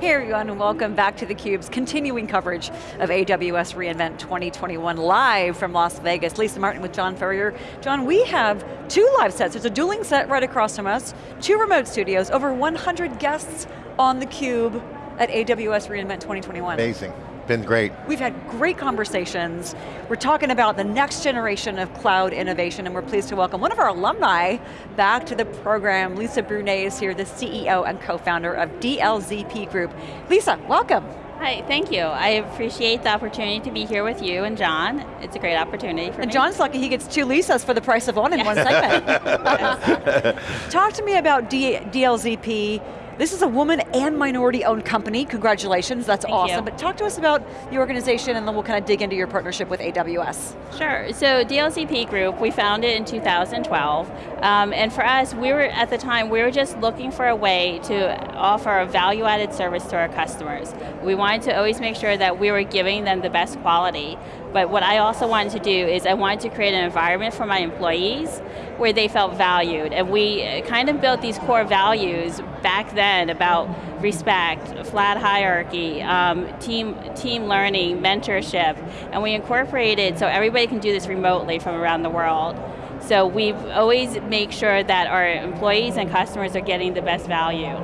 Hey everyone, and welcome back to theCUBE's continuing coverage of AWS reInvent 2021 live from Las Vegas. Lisa Martin with John Furrier. John, we have two live sets. There's a dueling set right across from us, two remote studios, over 100 guests on theCUBE at AWS reInvent 2021. Amazing been great. We've had great conversations. We're talking about the next generation of cloud innovation and we're pleased to welcome one of our alumni back to the program. Lisa Brunet is here, the CEO and co-founder of DLZP Group. Lisa, welcome. Hi, thank you. I appreciate the opportunity to be here with you and John. It's a great opportunity for and me. John's lucky he gets two Lisas for the price of one in one segment. Talk to me about D DLZP, this is a woman and minority owned company, congratulations, that's Thank awesome. You. But talk to us about the organization and then we'll kind of dig into your partnership with AWS. Sure, so DLZP Group, we founded in 2012. Um, and for us, we were, at the time, we were just looking for a way to offer a value added service to our customers. We wanted to always make sure that we were giving them the best quality. But what I also wanted to do is I wanted to create an environment for my employees where they felt valued. And we uh, kind of built these core values back then about respect, flat hierarchy, um, team, team learning, mentorship, and we incorporated so everybody can do this remotely from around the world. So we've always make sure that our employees and customers are getting the best value.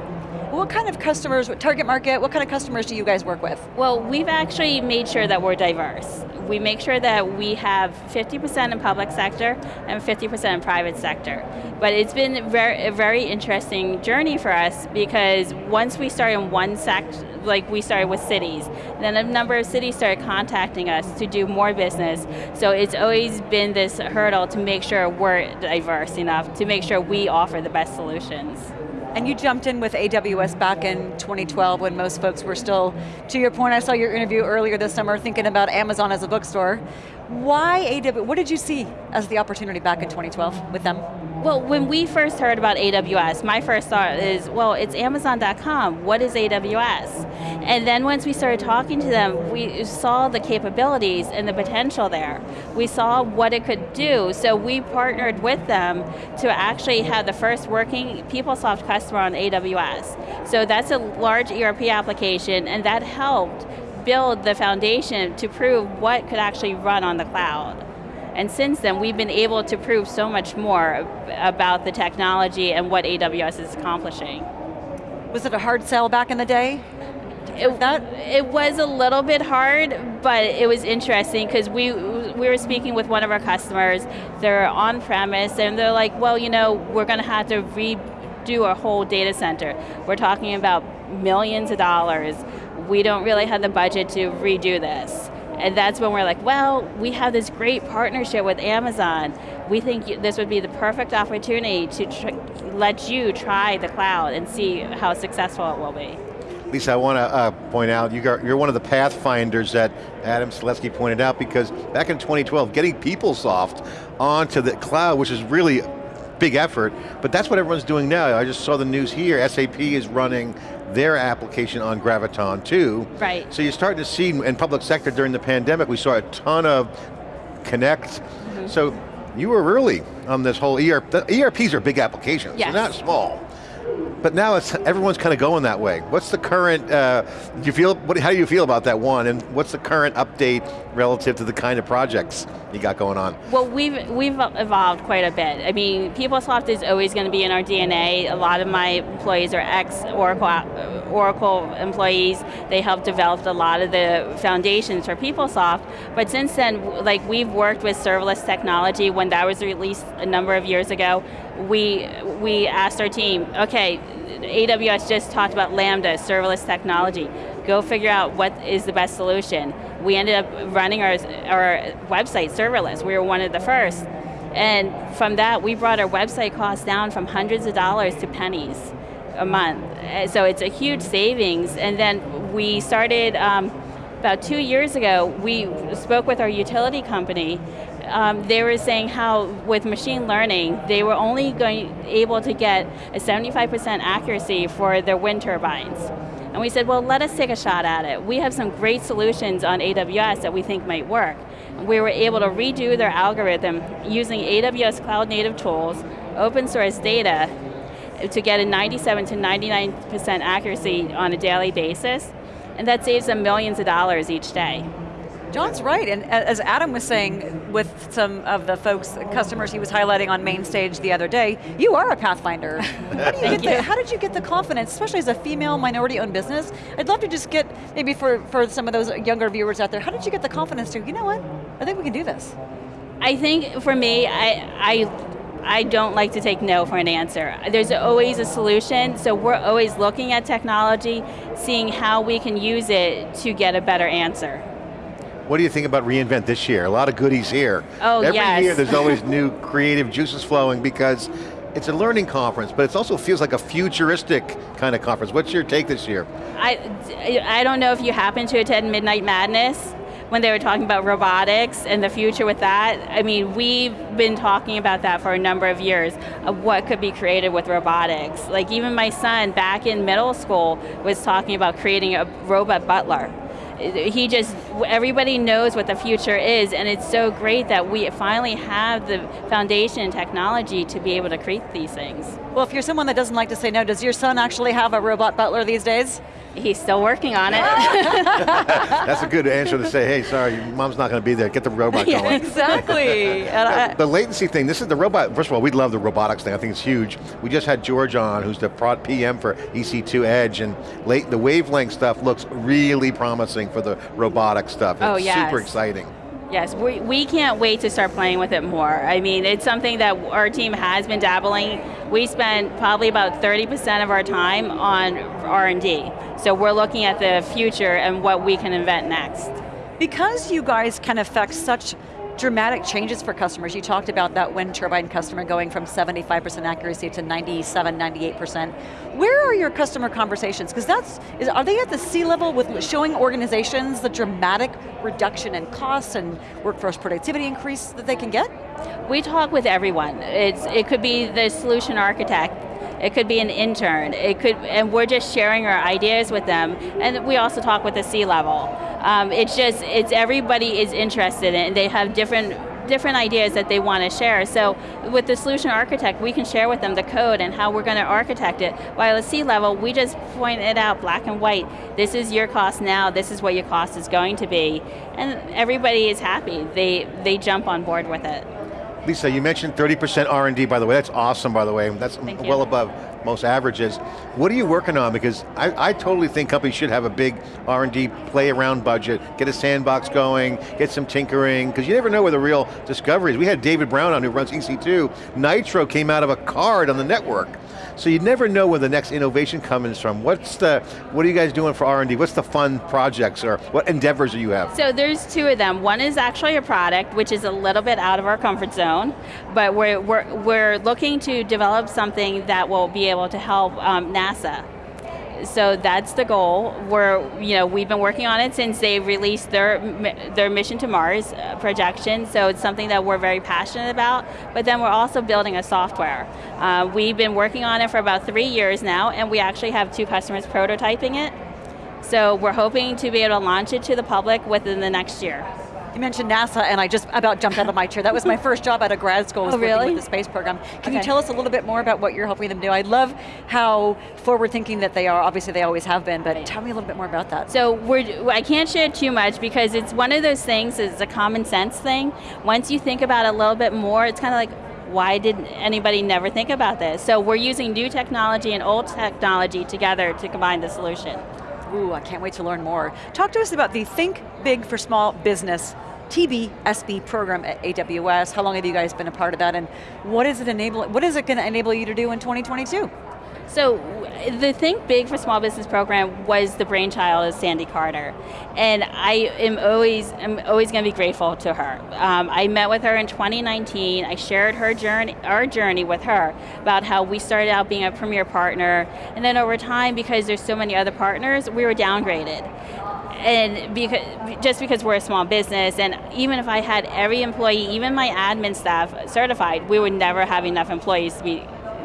What kind of customers, target market, what kind of customers do you guys work with? Well, we've actually made sure that we're diverse. We make sure that we have 50% in public sector and 50% in private sector. But it's been very, a very interesting journey for us because once we started in one sector, like we started with cities, then a number of cities started contacting us to do more business. So it's always been this hurdle to make sure we're diverse enough, to make sure we offer the best solutions. And you jumped in with AWS back in 2012 when most folks were still, to your point, I saw your interview earlier this summer thinking about Amazon as a bookstore. Why AWS, what did you see as the opportunity back in 2012 with them? Well, when we first heard about AWS, my first thought is, well, it's Amazon.com, what is AWS? And then once we started talking to them, we saw the capabilities and the potential there. We saw what it could do, so we partnered with them to actually have the first working PeopleSoft customer on AWS. So that's a large ERP application, and that helped build the foundation to prove what could actually run on the cloud. And since then, we've been able to prove so much more about the technology and what AWS is accomplishing. Was it a hard sell back in the day? It, that? it was a little bit hard, but it was interesting because we, we were speaking with one of our customers, they're on premise, and they're like, well, you know, we're going to have to redo a whole data center. We're talking about millions of dollars. We don't really have the budget to redo this. And that's when we're like, well, we have this great partnership with Amazon. We think this would be the perfect opportunity to let you try the cloud and see how successful it will be. Lisa, I want to uh, point out, you are one of the pathfinders that Adam Selipsky pointed out because back in 2012, getting PeopleSoft onto the cloud, which is really big effort, but that's what everyone's doing now. I just saw the news here, SAP is running their application on Graviton too. Right. So you're starting to see in public sector during the pandemic, we saw a ton of Connect. Mm -hmm. So you were early on this whole ERP, ERPs are big applications, yes. they're not small. But now it's, everyone's kind of going that way. What's the current, uh, do you feel, what, how do you feel about that one, and what's the current update relative to the kind of projects you got going on? Well, we've, we've evolved quite a bit. I mean, PeopleSoft is always going to be in our DNA. A lot of my employees are ex-Oracle Oracle employees. They helped develop a lot of the foundations for PeopleSoft. But since then, like we've worked with serverless technology when that was released a number of years ago. We, we asked our team, okay, AWS just talked about Lambda, serverless technology. Go figure out what is the best solution. We ended up running our, our website serverless. We were one of the first. And from that, we brought our website costs down from hundreds of dollars to pennies a month. So it's a huge savings. And then we started, um, about two years ago, we spoke with our utility company. Um, they were saying how with machine learning, they were only going able to get a 75% accuracy for their wind turbines. And we said, well, let us take a shot at it. We have some great solutions on AWS that we think might work. We were able to redo their algorithm using AWS cloud native tools, open source data, to get a 97 to 99% accuracy on a daily basis, and that saves them millions of dollars each day. John's right, and as Adam was saying with some of the folks, customers he was highlighting on main stage the other day, you are a Pathfinder. how, do you get the, how did you get the confidence, especially as a female minority-owned business? I'd love to just get, maybe for, for some of those younger viewers out there, how did you get the confidence to, you know what, I think we can do this? I think for me, I, I I don't like to take no for an answer. There's always a solution, so we're always looking at technology, seeing how we can use it to get a better answer. What do you think about reInvent this year? A lot of goodies here. Oh, Every yes. year there's always new creative juices flowing because it's a learning conference, but it also feels like a futuristic kind of conference. What's your take this year? I, I don't know if you happen to attend Midnight Madness when they were talking about robotics and the future with that. I mean, we've been talking about that for a number of years, of what could be created with robotics. Like even my son back in middle school was talking about creating a robot butler he just, everybody knows what the future is and it's so great that we finally have the foundation and technology to be able to create these things. Well, if you're someone that doesn't like to say no, does your son actually have a robot butler these days? He's still working on it. That's a good answer to say, hey, sorry, mom's not going to be there, get the robot yeah, going. exactly. the, the latency thing, this is the robot, first of all, we love the robotics thing, I think it's huge. We just had George on, who's the prod PM for EC2 Edge, and late, the wavelength stuff looks really promising for the robotic stuff. Oh, it's oh, yes. super exciting. Yes, we, we can't wait to start playing with it more. I mean, it's something that our team has been dabbling. We spend probably about 30% of our time on R&D. So we're looking at the future and what we can invent next. Because you guys can affect such dramatic changes for customers. You talked about that wind turbine customer going from 75% accuracy to 97, 98%. Where are your customer conversations? Because that's, is, are they at the C-level with showing organizations the dramatic reduction in costs and workforce productivity increase that they can get? We talk with everyone. It's, it could be the solution architect, it could be an intern, it could, and we're just sharing our ideas with them, and we also talk with the C-level. Um, it's just, it's everybody is interested in they have different different ideas that they want to share. So with the solution architect, we can share with them the code and how we're going to architect it. While at C-level, we just point it out black and white. This is your cost now, this is what your cost is going to be. And everybody is happy. They, they jump on board with it. Lisa, you mentioned 30% R&D, by the way. That's awesome, by the way. That's Thank well you. above most averages. What are you working on? Because I, I totally think companies should have a big R&D play around budget, get a sandbox going, get some tinkering, because you never know where the real discovery is. We had David Brown on who runs EC2. Nitro came out of a card on the network. So you never know where the next innovation comes from. What's the, what are you guys doing for R&D? What's the fun projects or what endeavors do you have? So there's two of them. One is actually a product, which is a little bit out of our comfort zone, but we're, we're, we're looking to develop something that will be able to help um, NASA so that's the goal. We're, you know, we've been working on it since they released their their mission to Mars uh, projection. So it's something that we're very passionate about. But then we're also building a software. Uh, we've been working on it for about three years now, and we actually have two customers prototyping it. So we're hoping to be able to launch it to the public within the next year. You mentioned NASA and I just about jumped out of my chair. That was my first job out of grad school was oh, really? working with the space program. Can okay. you tell us a little bit more about what you're helping them do? I love how forward thinking that they are. Obviously they always have been, but tell me a little bit more about that. So we're, I can't share too much because it's one of those things, it's a common sense thing. Once you think about it a little bit more, it's kind of like, why did anybody never think about this? So we're using new technology and old technology together to combine the solution. Ooh, I can't wait to learn more. Talk to us about the Think Big for Small Business TBSB program at AWS. How long have you guys been a part of that and what is it enable, what is it going to enable you to do in 2022? So the Think Big for Small Business program was the brainchild of Sandy Carter. And I am always, I'm always going to be grateful to her. Um, I met with her in 2019. I shared her journey, our journey with her about how we started out being a premier partner. And then over time, because there's so many other partners, we were downgraded and because, just because we're a small business, and even if I had every employee, even my admin staff certified, we would never have enough employees to be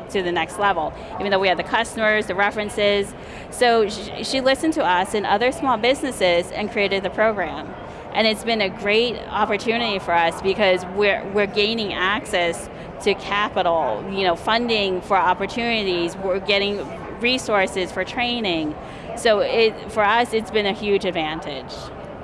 to the next level, even though we had the customers, the references. So she, listened to us and other small businesses and created the program. And it's been a great opportunity for us because we're, we're gaining access to capital, you know, funding for opportunities, we're getting resources for training. So it, for us, it's been a huge advantage.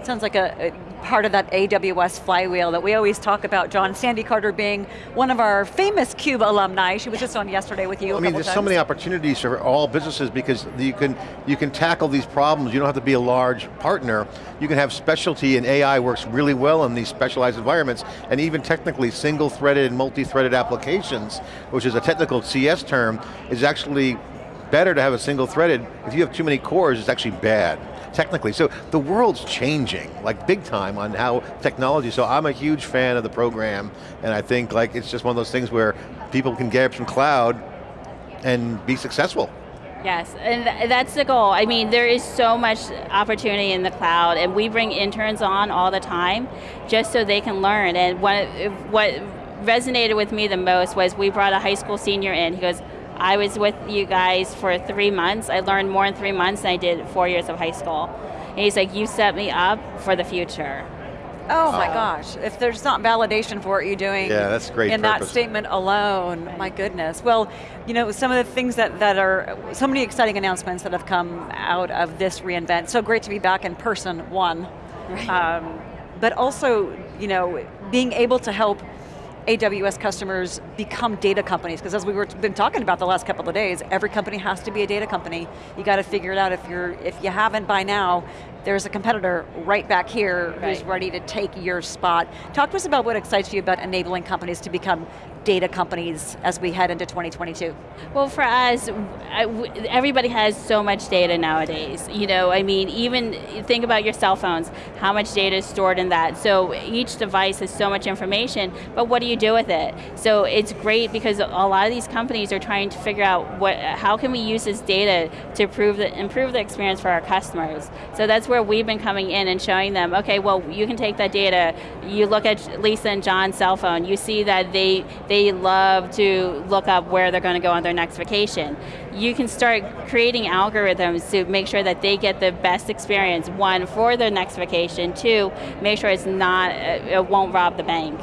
Sounds like a, a, part of that AWS flywheel that we always talk about, John. Sandy Carter being one of our famous CUBE alumni. She was just on yesterday with you well, I mean, there's times. so many opportunities for all businesses because you can, you can tackle these problems. You don't have to be a large partner. You can have specialty and AI works really well in these specialized environments and even technically single-threaded and multi-threaded applications, which is a technical CS term, is actually better to have a single threaded. If you have too many cores, it's actually bad technically. So the world's changing, like big time on how technology, so I'm a huge fan of the program, and I think like it's just one of those things where people can get from cloud and be successful. Yes, and that's the goal. I mean, there is so much opportunity in the cloud, and we bring interns on all the time just so they can learn. And what, what resonated with me the most was we brought a high school senior in. He goes, I was with you guys for three months. I learned more in three months than I did four years of high school. And he's like, you set me up for the future. Oh my gosh, if there's not validation for what you're doing yeah, that's great in purpose. that statement alone, my goodness. Well, you know, some of the things that, that are, so many exciting announcements that have come out of this reInvent. So great to be back in person, one. Right. Um, but also, you know, being able to help AWS customers become data companies, because as we were been talking about the last couple of days, every company has to be a data company. You got to figure it out if you're if you haven't by now, there's a competitor right back here right. who's ready to take your spot. Talk to us about what excites you about enabling companies to become data companies as we head into 2022? Well, for us, everybody has so much data nowadays. You know, I mean, even think about your cell phones, how much data is stored in that. So each device has so much information, but what do you do with it? So it's great because a lot of these companies are trying to figure out what, how can we use this data to improve the, improve the experience for our customers. So that's where we've been coming in and showing them, okay, well, you can take that data, you look at Lisa and John's cell phone, you see that they, they they love to look up where they're going to go on their next vacation. You can start creating algorithms to make sure that they get the best experience, one, for their next vacation, two, make sure it's not, uh, it won't rob the bank.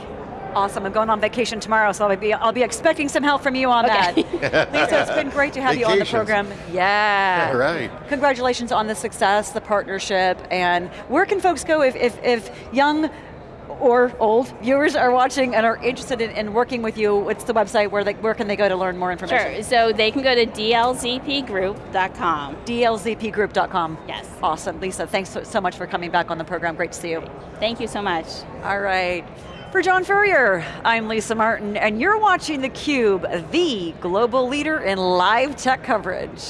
Awesome, I'm going on vacation tomorrow, so I'll be, I'll be expecting some help from you on okay. that. Lisa, it's been great to have you on the program. Yeah. All right. Congratulations on the success, the partnership, and where can folks go if, if, if young or old viewers are watching and are interested in, in, working with you, what's the website where they, where can they go to learn more information? Sure, so they can go to dlzpgroup.com. dlzpgroup.com. Yes. Awesome, Lisa, thanks so, so much for coming back on the program, great to see you. Thank you so much. All right. For John Furrier, I'm Lisa Martin, and you're watching theCUBE, the global leader in live tech coverage.